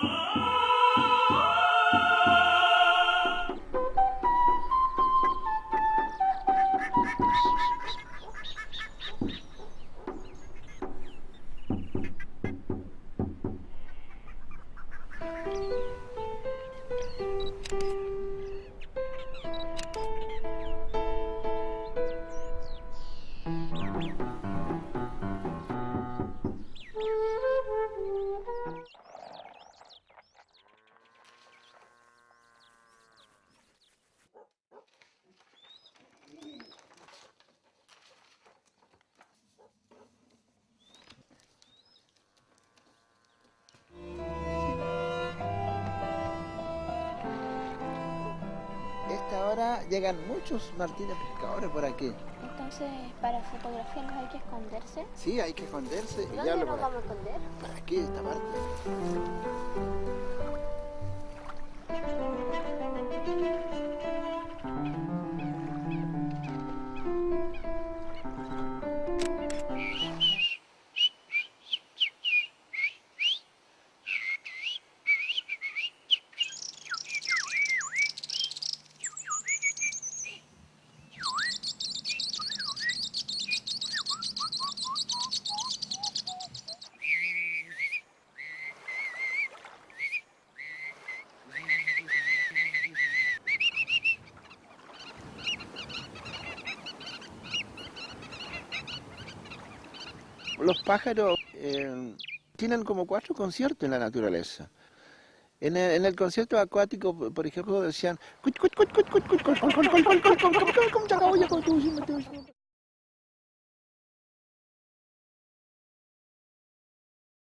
Oh! Ahora llegan muchos martines pescadores por aquí. Entonces, para fotografiarlos hay que esconderse. Sí, hay que esconderse. y ¿Dónde ya lo nos por vamos a esconder? Por aquí, esta parte. Los pájaros eh, tienen como cuatro conciertos en la naturaleza. En el, en el concierto acuático, por ejemplo, decían...